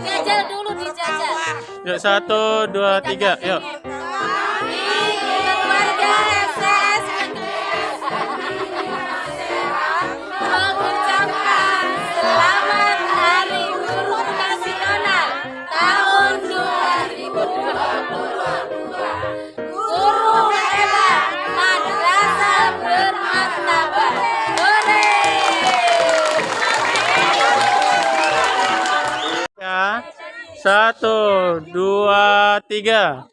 Jajal dulu dijajal. Yuk satu, dua, tiga, yuk. Satu, dua, tiga.